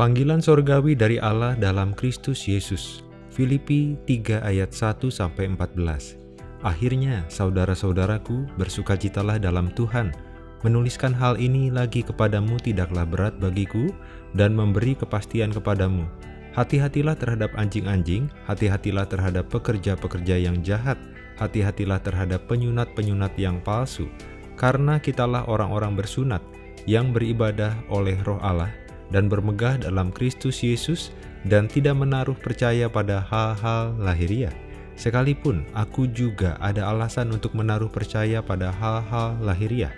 Panggilan sorgawi dari Allah dalam Kristus Yesus. Filipi 3 ayat 1-14 Akhirnya, saudara-saudaraku, bersukacitalah dalam Tuhan. Menuliskan hal ini lagi kepadamu tidaklah berat bagiku dan memberi kepastian kepadamu. Hati-hatilah terhadap anjing-anjing, hati-hatilah terhadap pekerja-pekerja yang jahat, hati-hatilah terhadap penyunat-penyunat yang palsu, karena kitalah orang-orang bersunat yang beribadah oleh roh Allah dan bermegah dalam Kristus Yesus dan tidak menaruh percaya pada hal-hal lahiriah. Sekalipun aku juga ada alasan untuk menaruh percaya pada hal-hal lahiriah.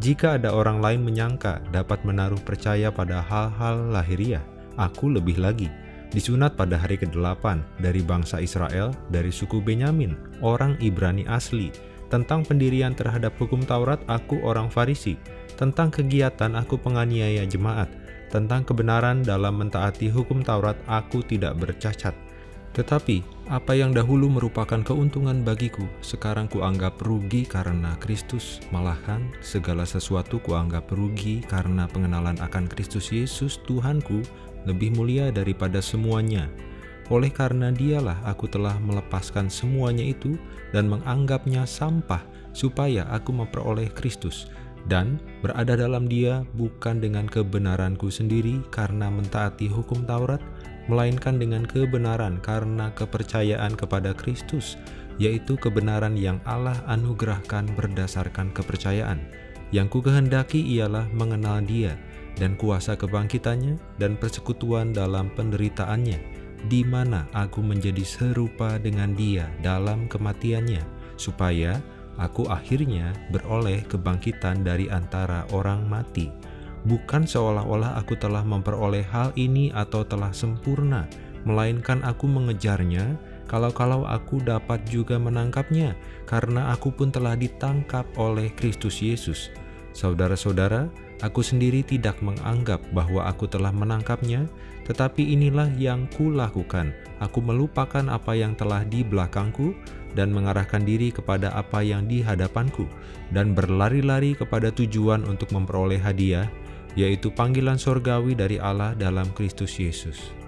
Jika ada orang lain menyangka dapat menaruh percaya pada hal-hal lahiriah, aku lebih lagi. Disunat pada hari ke-8 dari bangsa Israel dari suku Benyamin, orang Ibrani asli. Tentang pendirian terhadap hukum Taurat, aku orang Farisi. Tentang kegiatan, aku penganiaya jemaat tentang kebenaran dalam mentaati hukum Taurat aku tidak bercacat. Tetapi, apa yang dahulu merupakan keuntungan bagiku, sekarang kuanggap rugi karena Kristus. Malahan, segala sesuatu kuanggap rugi karena pengenalan akan Kristus Yesus Tuhanku lebih mulia daripada semuanya. Oleh karena dialah aku telah melepaskan semuanya itu dan menganggapnya sampah, supaya aku memperoleh Kristus, dan berada dalam dia bukan dengan kebenaranku sendiri karena mentaati hukum Taurat, melainkan dengan kebenaran karena kepercayaan kepada Kristus, yaitu kebenaran yang Allah anugerahkan berdasarkan kepercayaan. Yang ku kehendaki ialah mengenal dia dan kuasa kebangkitannya dan persekutuan dalam penderitaannya, di mana aku menjadi serupa dengan dia dalam kematiannya, supaya aku akhirnya beroleh kebangkitan dari antara orang mati. Bukan seolah-olah aku telah memperoleh hal ini atau telah sempurna, melainkan aku mengejarnya, kalau-kalau aku dapat juga menangkapnya, karena aku pun telah ditangkap oleh Kristus Yesus. Saudara-saudara, aku sendiri tidak menganggap bahwa aku telah menangkapnya, tetapi inilah yang kulakukan. Aku melupakan apa yang telah di belakangku, dan mengarahkan diri kepada apa yang di hadapanku, dan berlari-lari kepada tujuan untuk memperoleh hadiah, yaitu panggilan sorgawi dari Allah dalam Kristus Yesus.